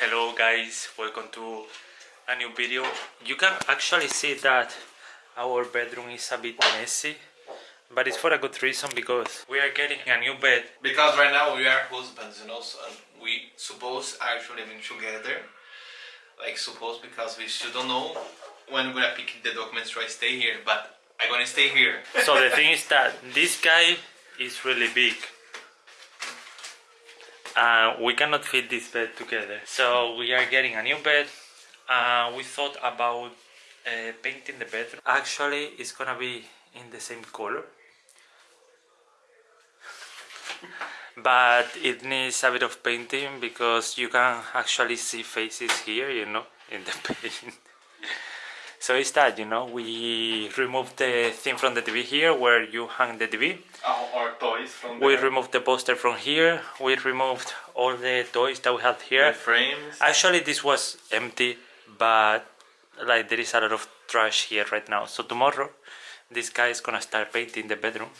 Hello guys, welcome to a new video. You can actually see that our bedroom is a bit messy, but it's for a good reason because we are getting a new bed. Because right now we are husbands, you know, so and we suppose actually living together. Like suppose because we still don't know when we're gonna pick the documents to stay here, but I'm gonna stay here. So the thing is that this guy is really big. Uh, we cannot fit this bed together. So we are getting a new bed. Uh, we thought about uh, painting the bedroom. Actually, it's gonna be in the same color. but it needs a bit of painting because you can actually see faces here, you know, in the paint. so it's that, you know, we remove the thing from the TV here where you hang the TV. Our, our toys from We removed the poster from here. We removed all the toys that we had here. the frames. Actually, this was empty, but like there is a lot of trash here right now. So tomorrow, this guy is gonna start painting the bedroom.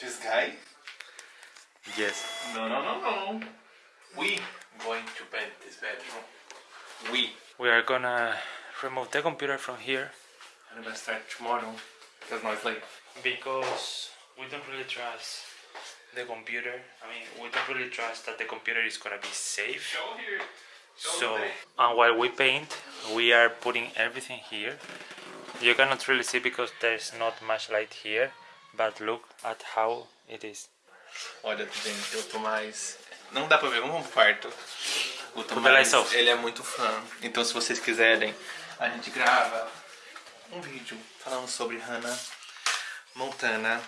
This guy? Yes. No, no, no, no. We going to paint this bedroom. We. We are gonna remove the computer from here And I'm gonna start tomorrow because now it's because we don't really trust the computer. I mean, we don't really trust that the computer is gonna be safe. Show here. So, and while we paint, we are putting everything here. You cannot really see because there's not much light here, but look at how it is. Olha, gente, o Tomás. Não dá pra ver, vamos pro um quarto. O Tomás, ele é muito fã. Então, se vocês quiserem, a gente grava um vídeo falando sobre Hannah Montana,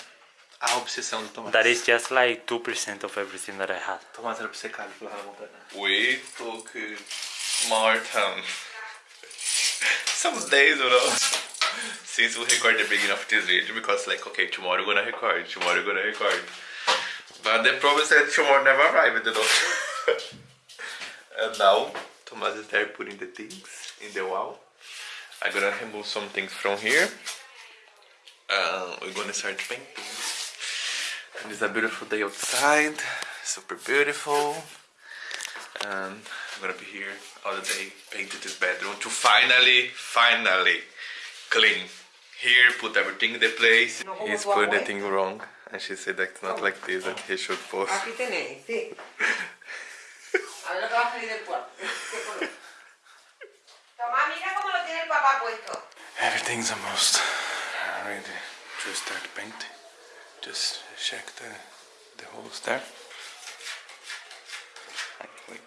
a obsessão do Tomás. That is just like 2% of everything that I had. Tomás era obcecado pela Hannah Montana. We took Martin. Some days, you know. Since we record the beginning of this video, because like, okay, tomorrow we're gonna record, tomorrow we're gonna record. But the problem is that tomorrow never arrived, you know. and now, Thomas is there putting the things in the wall. I'm gonna remove some things from here. Uh, we're gonna start painting. And it's a beautiful day outside, super beautiful. And I'm gonna be here all the day painting this bedroom to finally, finally clean. Here, put everything in the place. He's put the thing wrong, and she said that it's not like this that he should post. Lo papá puesto. Everything's almost ready to start painting. Just check the the holes there. Wait.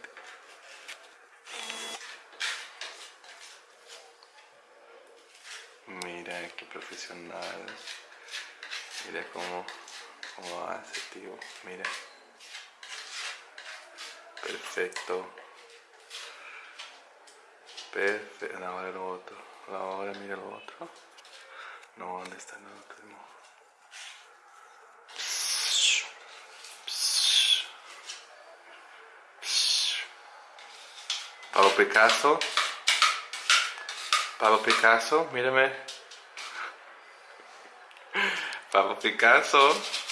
Mira qué profesional. Mira cómo, cómo hace, tío. Mira. Perfecto. Perfecto. Ahora el otro. Ahora mira el otro. No, ¿dónde está el último? Pablo Picasso. Pablo Picasso, mírame. Pablo Picasso.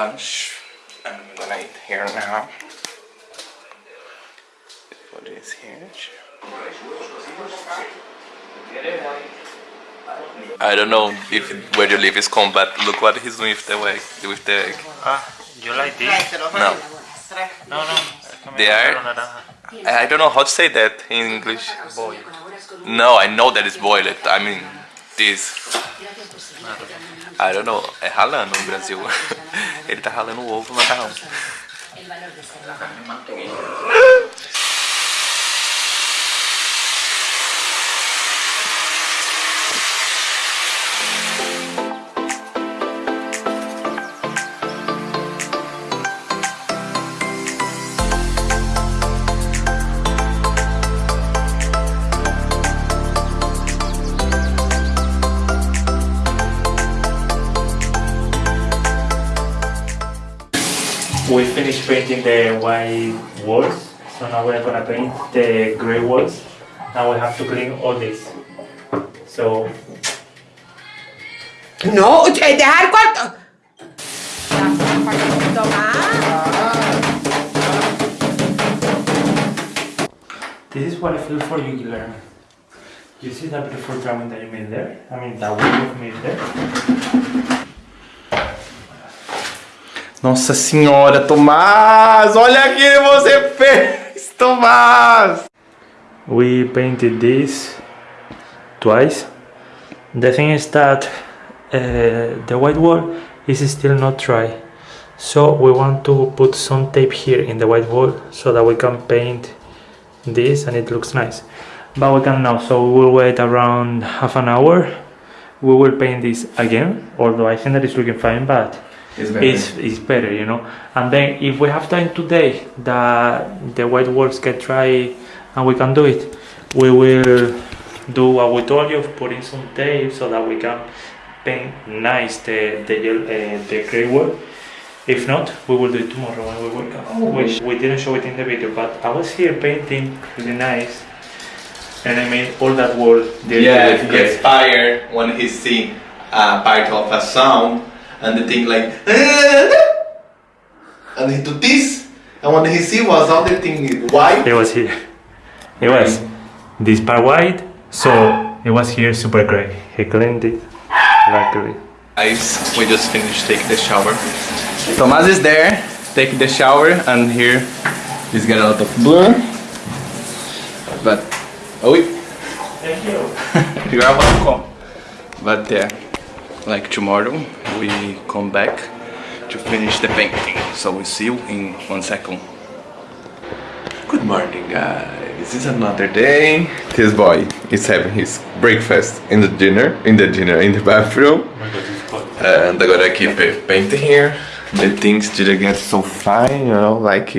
Lunch. And I'm gonna eat here now. Put this here. I don't know if where you live is cold, but look what he's doing with the egg. With the egg. Ah, you like this? No. No, no. es que me They are- I don't know how to say that in English. No, I know that it's boiled. I mean, this. I don't know. É ralando no Brasil. Ele tá ralando o ovo no macarrão. finished painting the white walls, so now we're gonna paint the gray walls. Now we have to clean all this. So No, eh, deja el cuarto. Un poquito más. this is what I feel for you, Guillermo. You see that beautiful drawing that you made there? I mean, that we have made there. Nossa senhora, Tomás! Olha o que você fez, Tomás! We painted this twice. The thing is that uh, the white wall is still not dry. So we want to put some tape here in the white wall so that we can paint this and it looks nice. But we can now, so we will wait around half an hour. We will paint this again, although I think that it's looking fine, but It's it's, it's better, you know. And then if we have time today that the white walls get dry and we can do it, we will do what we told you of putting some tape so that we can paint nice the the, yellow, uh, the gray wall. If not, we will do it tomorrow when we wake up. Which we didn't show it in the video, but I was here painting really nice, and I made all that wall. Yeah, he gets fired when he see a part of a sound and the thing like and he do this and when he see was all the thing white It was here. It was this part white, so it was here super gray. He cleaned it luckily. Guys, we just finished taking the shower. Thomas is there, taking the shower, and here he's got a lot of blur. But oh, Thank you. you are welcome. But yeah, like tomorrow we come back to finish the painting. So we see you in one second. Good morning, guys. this is another day. This boy is having his breakfast in the dinner, in the dinner, in the bathroom. And I'm gonna keep it painting here. The things didn't get so fine, you know, like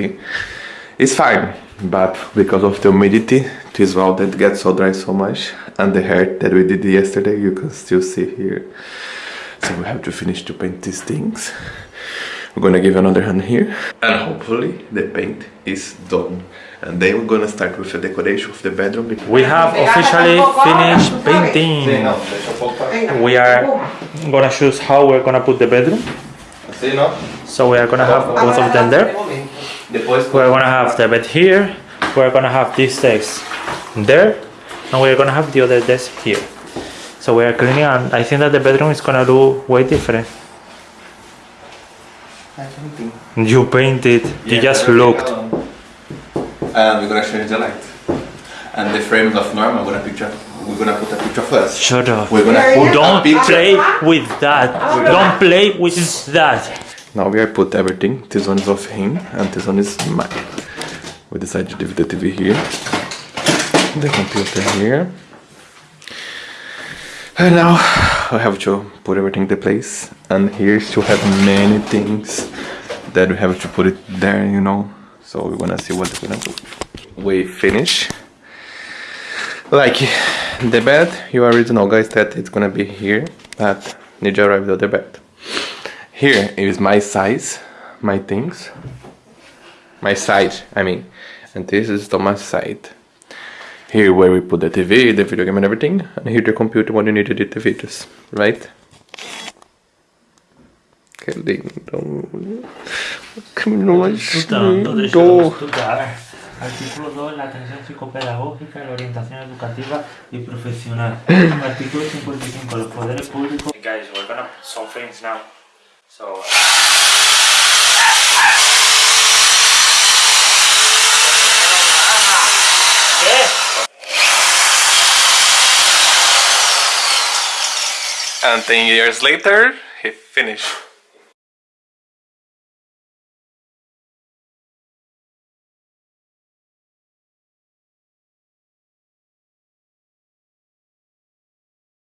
it's fine. But because of the humidity, this wall that gets so dry so much, and the hair that we did yesterday, you can still see here. So we have to finish to paint these things. We're gonna give another hand here, and hopefully the paint is done. And then we're gonna start with the decoration of the bedroom. We have officially finished painting. We are gonna choose how we're gonna put the bedroom. So we are gonna have both of them there. Depois We're gonna have the bed here. We're gonna have this desk there, and we're gonna have the other desk here. So we are cleaning, and I think that the bedroom is gonna look way different. You painted. You just looked. And we're gonna change the light. And the frames of Norma, I'm gonna picture. We're gonna put a picture first. Shut up. We're gonna put a Don't picture. play with that. Don't play with that. Now we are put everything. This one is of him, and this one is mine. We decided to leave the TV here, the computer here, and now I have to put everything in place. And here still have many things that we have to put it there, you know. So we're gonna see what we're gonna do. We finish. Like the bed, you already know, guys, that it's gonna be here, but need to arrive the bed. Here is my size, my things. My side, I mean. And this is Thomas' side. Here where we put the TV, the video game and everything. And here the computer when you need to edit the videos, right? Que lindo. Que lindo. estudar. Artículo 2, la atención psicopedagógica, la orientación educativa y profesional. Artículo 55, los Poder público. Guys, we're gonna put some things now. So. And 10 years later, he finished.